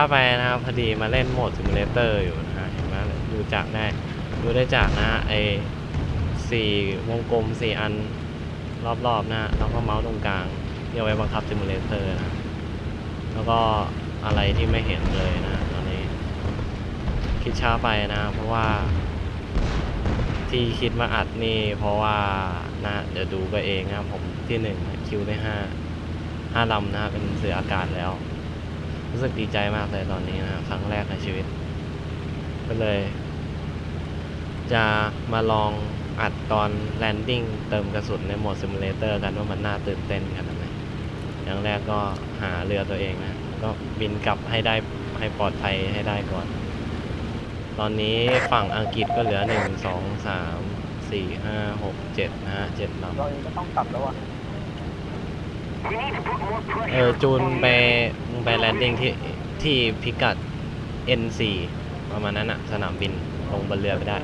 ช้าไปนะครับพอดีมาเล่นโหมด simulator อยู่นะฮะเห็นไหมดูจากได้ดูได้จากนะไอสี่วงกลมสี่อันรอบๆนะฮะแล้วก็เมาส์ตรงกลางที่เอาไว้บังคับ simulator นะแล้วก็อะไรที่ไม่เห็นเลยนะตอนนี้ คิดช้าไปนะ เพราะว่า ที่คิดมาอัดนี่ เพราะว่านะเดี๋ยวดูก็เองนะผมที่หนึ่งkill ได้ห้าห้าลำนะเป็นเสืออากาศแล้ว รู้สึกดีใจมากเลยตอนนี้นะครั้งแรกในชีวิต ก็เลย จะมาลองอัดตอน landing เติมกระสุนในโหมด simulator กันว่ามันน่าตื่นเต้นขนาดไหนอย่างแรกก็หาเรือตัวเองนะ ก็บินกลับให้ได้ให้ปลอดภัยให้ได้ก่อน ตอนนี้ฝั่งอังกฤษก็เหลือหนึ่งสองสามสี่ห้าหกเจ็ดนะฮะเจ็ดลำเราเองก็ต้องกลับแล้วอะ เออจูนไปมึงไปแลนดิ้งที่ที่พิกัด N4 ประมาณนั้นอะสนามบินลงบนเรือไปได้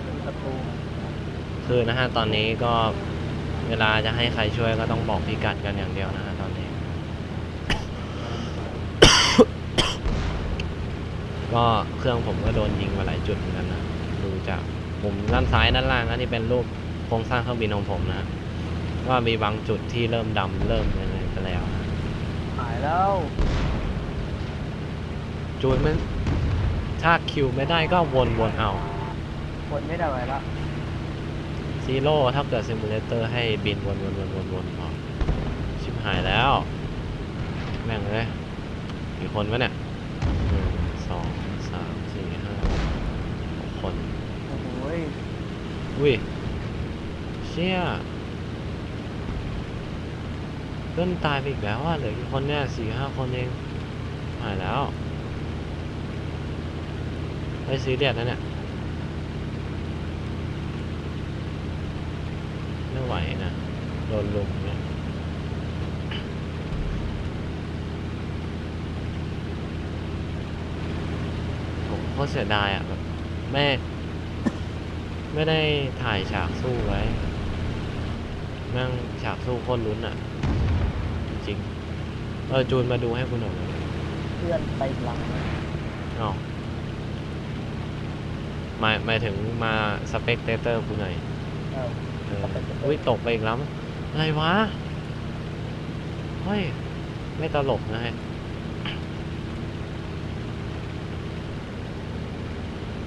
คือนะฮะ ตอนนี้ก็เวลาจะให้ใครช่วยก็ต้องบอกพิกัดกันอย่างเดียวนะฮะตอนนี้ ก็เครื่องผมก็โดนยิงมาหลายจุดเหมือนกันนะ ดูจากมุมด้านซ้ายด้านล่างอันนี้เป็นรูปโครงสร้างเครื่องบินของผมนะว่ามีบางจุดที่เริ่มดำเริ่มอะไรไปแล้วนะ หาย แล้วจูนมันถ้า kill ไม่ได้ก็วนวนเอาคนไม่ได้ไหวแล้วซีโร่ถ้าเกิด simulator ให้บินวนวนวนวนวนพอชิบหายแล้ว แม่งเลยกี่คนวะเนี่ยหนึ่งสองสามสี่ห้าหกคน โอ้โหยอุ้ยเชี่ย เพื่อนตายไปอีกแล้วอะเหลือกี่คนเนี่ยสี่ห้าคนเองหายแล้วไอ้ซีเรียสนะเนี่ยไม่ไหวนะโดนลุมเนี่ยผมโคตรเสียดายอะแบบไม่ไม่ได้ถ่ายฉากสู้ไว้ นั่งฉากสู้คตรลุ้นอะ เออจูนมาดูให้คุณหน่อยนะเพื่อนไปหลังอ๋อหมายหมายถึงมาสเปกเตเตอร์คุณหน่อยเออเอออุ้ยตกไปอีกแล้วมั้ยอะไรวะ เฮ้ย ไม่ตลกนะฮะ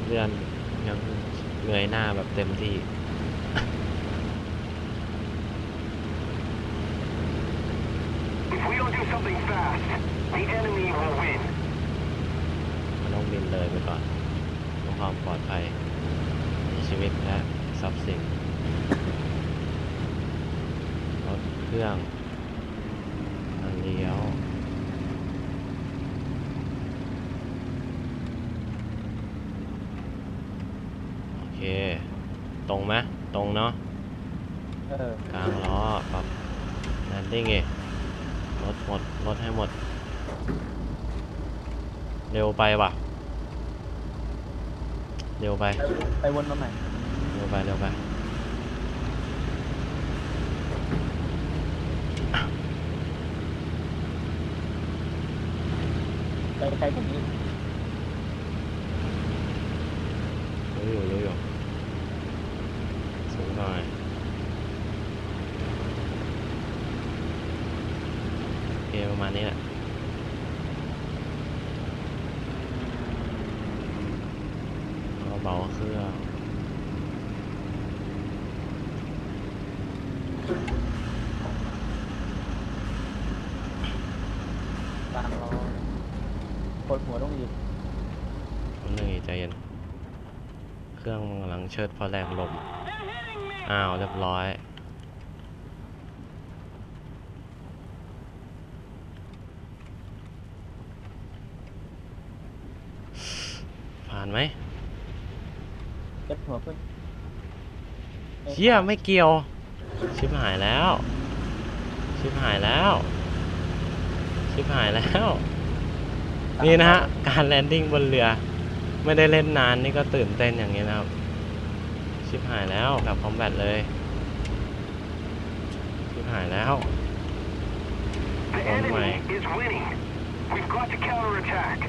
เรือนยังเงยหน้าแบบเต็มที่ something fast, the enemy will win. มันต้องบินเลยไปก่อนเพื่อความปลอดภัยในชีวิตและทรัพย์สินรถเครื่องทางเลี้ยวโอเค ตรงไหมตรงเนาะเออกลางล้อปรับแลนดิ้งเอง รถหมดรถให้หมด เร็วไปว่ะ เร็วไปไป ไปวนมาใหม่ เร็วไปเร็วไปไปไกลกว่านี้ รู้อยู่รู้อยู่สูงหน่อย โอเค ประมาณนี้แหละก็เบาเครื่องกลางล้อปวดหัวต้องอีกคนหนึ่งใจเย็น เครื่องมันกำลังเชิดเพราะแรงลม อ้าว เรียบร้อย ผ่าน ไหมเจ็บหัวขึ้นเชี่ยไม่เกี่ยว ชิบหายแล้ว ชิบหายแล้ว ชิบหายแล้ว นี่นะฮะ การแลนดิ้งบนเรือ ไม่ได้เล่นนานนี่ก็ตื่นเต้นอย่างนี้นะครับ ชิบหายแล้วกับคอมแบทเลย ชิบหายแล้ว The Oh enemy my. is winning. We've got to counterattack.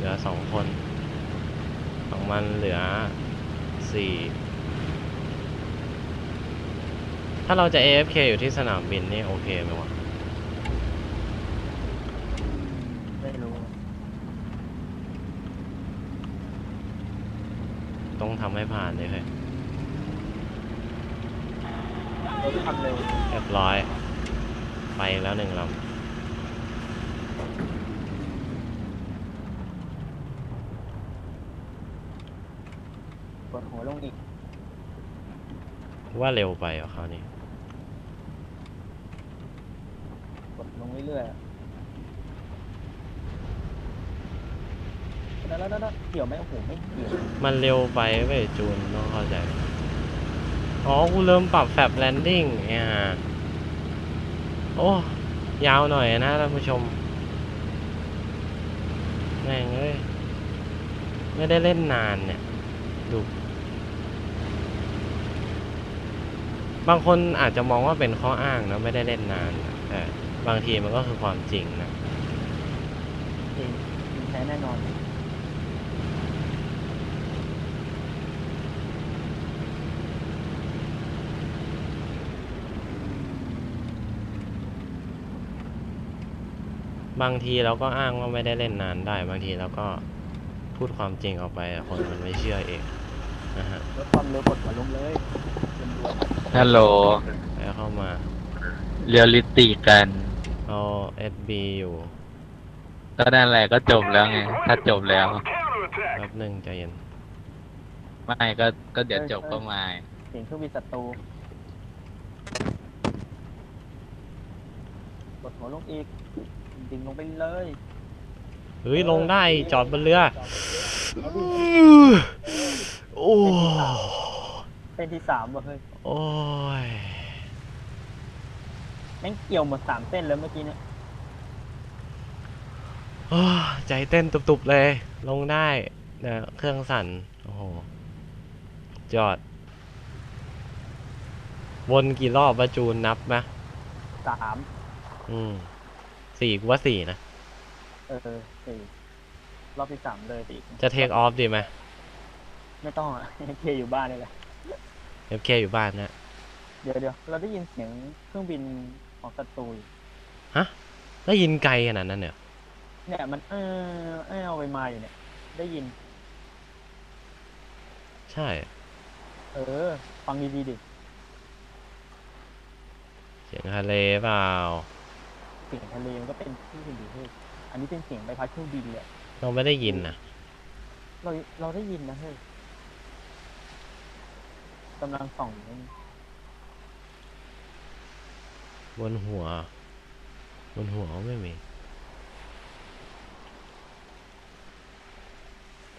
ลือสองคน ของ มันเหลือสี่ถ้าเราจะ AFK อยู่ที่สนามบินนี่โอเคไหมวะไม่รู้ต้องทำให้ผ่านเลยเฮ้ยรถทำเร็วเรียบร้อย ไปแล้วหนึ่งลป วดหัวลงอีกำว่าเร็วไปเหรอคราวนี้ กดลงเรื่อยๆอะแล้วแล้วแล้วเกี่ยวไหมโอ้โหไม่เกี่ยวมันเร็วไปเว้ยจูนต้องเข้าใจ อ๋อ กูเริ่มปรับแฟบแลนดิ้งเนี่ยโอ้ ยาวหน่อยนะท่านผู้ชม แม่งเอ้ย ไม่ได้เล่นนานเนี่ย ดู บางคนอาจจะมองว่าเป็นข้ออ้างนะไม่ได้เล่นนานนะแต่บางทีมันก็คือความจริงนะจริงจริงแท้แน่นอน บางทีเราก็อ้างว่าไม่ได้เล่นนานได้ บางทีเราก็พูดความจริงออกไปอะคนมันไม่เชื่อเองนะฮะลดความเร็วกดหัวลงเลยเป็นรวม ฮัลโหลแล้วเข้ามา เรียลลิติกันเอา SB อยู่ก็นั่นแหละก็จบแล้วไง ถ้าจบแล้ว Counterattack! แป๊บหนึ่งใจเย็น ไม่ก็ก็เดี๋ยวจบก็มา เสียงเครื่องบินศัตรูกดหัวลงอีกดิ่งลงไปเลยเฮ้ย ลงได้จอดบนเรือ โอ้ เป็นที่สามว่ะเฮ้ยโอ้ยแม่งเกี่ยวหมดสามเส้นแล้วเมื่อกี้เนี่ยโอ้ยใจเต้นตุบๆเลย ลงได้แต่เครื่องสั่น โอ้โหจอด วนกี่รอบวะจูนนับไหมสามอืมสี่กูว่าสี่นะ เออสี่รอบที่สามเลยสี่จะเทคออฟดีไหมไม่ต้องอะเคอยู่บ้านเลยแหละ FK อยู่บ้านนะ เดี๋ยวเดี๋ยวเราได้ยินเสียงเครื่องบินของศัตรูอยู่ได้ยินไกลขนาดนั้นเนี่ยเนี่ยมันเออเออเอาไปมาอยู่เนี่ย ได้ยิน ใช่ เออ ฟังดีๆดิเสียงทะเลเปล่า เสียงทะเลมันก็เป็นที่อื่นดิเฮ้ยอันนี้เป็นเสียงใบพัดเครื่องบินเลยเราไม่ได้ยินนะเราเราได้ยินนะเฮ้ย กำลังส่องอยู่นี่บนหัว บนหัวไม่มี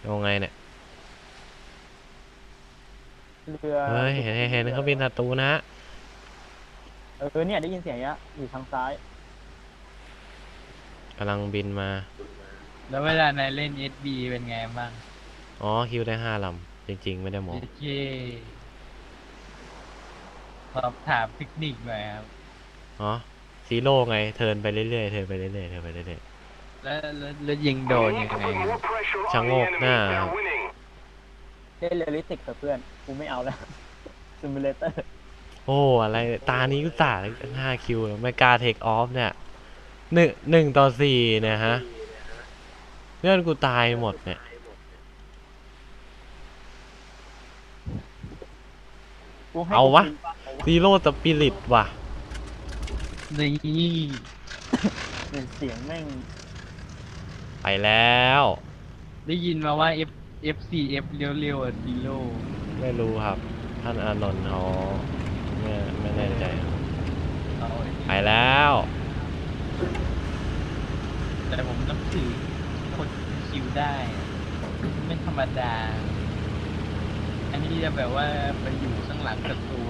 เอาไงเนี่ย เรือเฮ้ย เห็นเห็นเห็นเขาบินศัตรูนะฮะเออเนี่ยได้ยินเสียงยะอยู่ทางซ้าย กำลังบินมา แล้วเวลานายเล่น SB เป็นไงบ้าง อ๋อ kill ได้ห้าลำ จริง ๆ ไม่ได้มองโอเค สอบถามเทคนิคหน่อยครับ อ๋อซีโร่ไง turn ไปเรื่อยๆ turn ไปเรื่อยๆ turn ไปเรื่อยแล้วแล้วแล้วยิงโดน We ยัง need to ไง put more pressure on the Changok enemy. na. They're winning. เล่นเรียลลิสติกกับเพื่อน กูไม่เอาแล้วซิมูเลเตอร์ๆโอ้อะไร ตานี้ก็ตาห้าคิวแล้วไม่กล้าเทคออฟเนี่ยหนึ่งหนึ่งต่อสี่เนี่ยฮะเพื่อนกูตายหมดเนี่ย กูให้เอาวะ กู ซีโร่สปิริตว่ะ นี่กินเสียงแม่ง ไปแล้ว ได้ยินมาว่า F F4 F เร็วๆอะดีโลไม่รู้ครับ ท่านอานนท์เขาไม่ไม่แน่ใจครับเอาไปแล้ว แต่ผมนับถือคนคิวได้อะไม่ธรรมดา อันนี้จะแบบว่าไปอยู่ข้างหลังศัตรู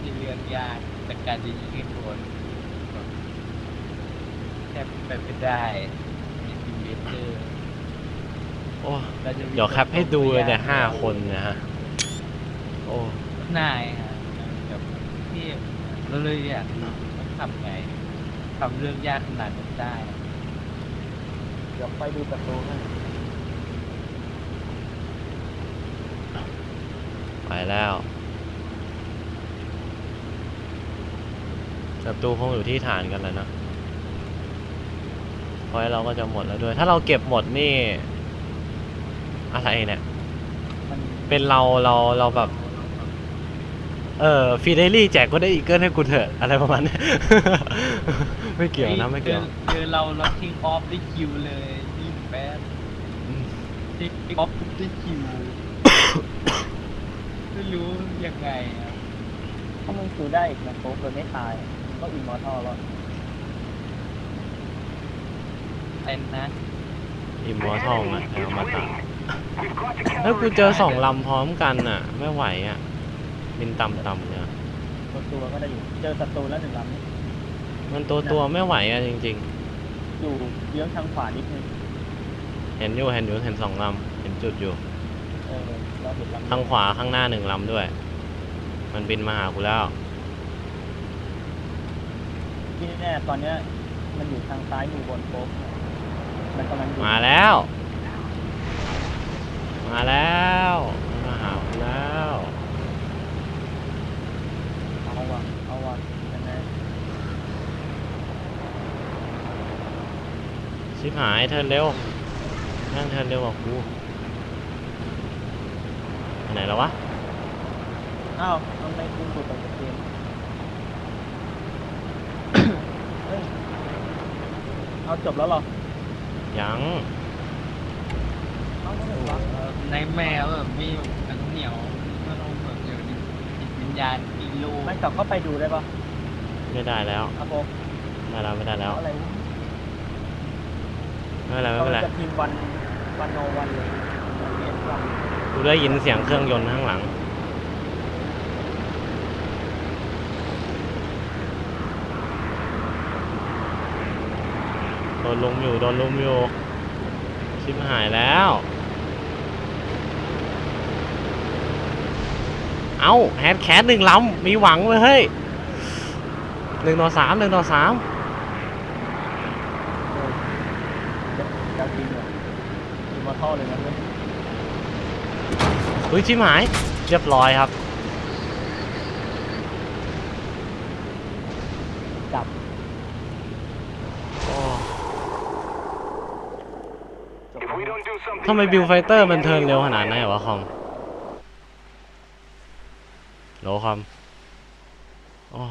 ไม่เรื่องยากแต่การจะยิงให้โดนแทบเป็นไปไม่ได้ในดีเวเตอร์โอ้เดี๋ยวแคปให้ดูเลยเนี่ยห้าคนนะฮะ โอ้นายฮะแบบเทียบแล้วเลยอยากรู้ว่าทำไงทำเรื่องยากขนาดนั้นได้ เดี๋ยวไปดูศัตรูให้ แล้วศัตรูคงอยู่ที่ฐานกันแล้วนะพอยเราก็จะหมดแล้วด้วย ถ้าเราเก็บหมดนี่ อะไรเนี่ยมันเป็นเราเราเราแบบ เออฟีเดลี่แจกก็ได้อีเกิลให้กูเถอะ อะไรประมาณเนี้ยไม่เกี่ยวนะ ไม่เกี่ยวจอเจอเราเราทิ้งออฟได้คิวเลยยิ่งแป๊บทิ้งออฟได้คิว ไม่รู้ยังไงอะถ้ามึงคิวได้อีกนะโป๊กโดยไม่ตายมันก็อินมอร์ทัลแล้วไอ้นะอิมมอร์ทัลไงแล้วมาตา We've got to แล้วกู counter เจอสองลำพร้อมกันอะ ไม่ไหวอะ บินต่ำๆเนี่ยตัวตัวก็ได้อยู่ เจอศัตรูแล้วหนึ่งลำนี่มันตัวตัวๆไม่ไหวอะจริงอยู่เยื้องทางขวานิดนึงๆเห็นอยู่เห็นอยู่เห็นสองลำเห็นจุดอยู่ ทางขวาข้างหน้าหนึ่งลำด้วย มันบินมาหากูแล้ว ที่แน่ๆตอนเนี้ยมันอยู่ทางซ้ายมือบนโป๊กมันกำลังอยู่มาแล้ว มาแล้วมันมาหากูแล้ว เอาว่ะเอาว่ะยังไงชิบหายเทิร์นเร็วนั่งเทิร์นเร็วกว่ากู ไปไหนแล้ววะ อ้าวทำไมคุณถูกตัดเกมเฮ้ยเอาจบแล้วเหรอยัง เอาไม่ได้วะเออในแมวแบบมีหนังเหนียวมันต้องแบบเดี๋ยวนี้จิตวิญญาณกิโลไม่กลับเข้าไปดูได้ปะไม่ได้แล้ว ครับผมไม่ได้แล้วไม่ได้แล้วเอาอะไรวะไม่เป็นไรไม่เป็นไรจะพิมพ์วันวันโนวันเลยเรียนวันกู ได้ยินเสียงเครื่องยนต์ข้างหลัง โดนลุมอยู่ โดนลุมอยู่ ชิบหายแล้ว เอาแฮดแคสหนึ่งลำมีหวังเลยเฮ้ยหนึ่งต่อสามหนึ่งต่อสาม จะจะพิมพ์เลยพิมพ์มาท่อเลยนะเว้ย เฮ้ยชิบหาย เรียบร้อยครับ จับโอ้จบ If we don't do something ทำไม fast, บิลไฟเตอร์ the มันเทิร์น enemy เร็ว will ขนาดนั้น know. เหรอวะคอมโหลคอมโอ้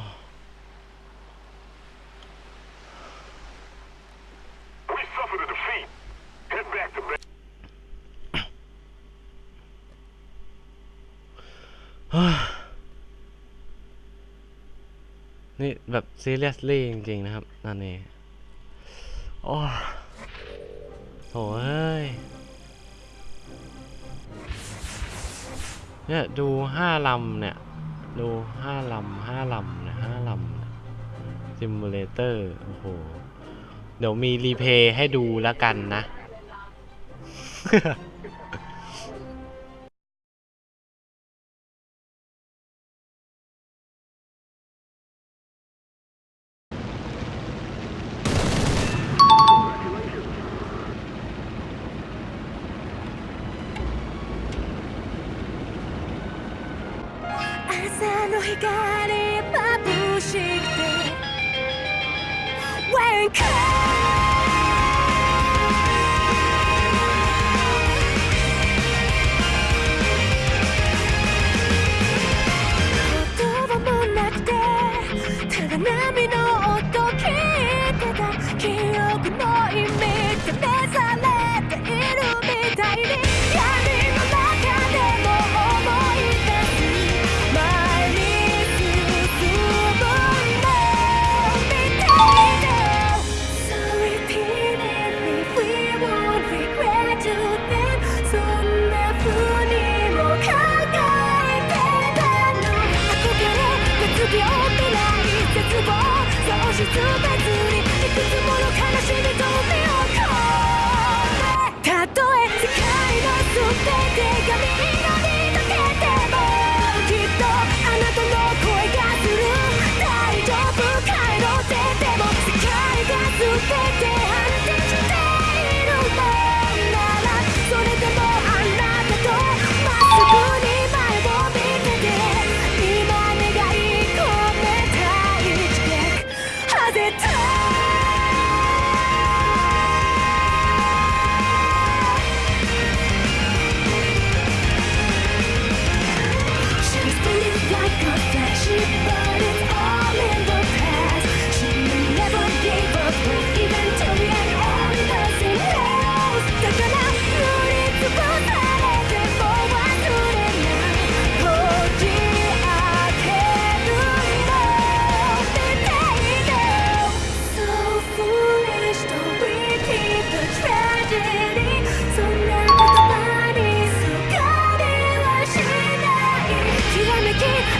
แบบ seriously จริง ๆ นะครับนั่นนี่โอ้โหเอ้ย เนี่ยดูห้าลำเนี่ย ดูห้าลำห้าลำเนี่ยห้าลำ simulator โอ้โห เดี๋ยวมี replay ให้ดูแล้วกันนะ think.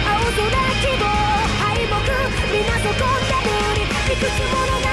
青空希望。敗北皆そこんな風に。いくつもの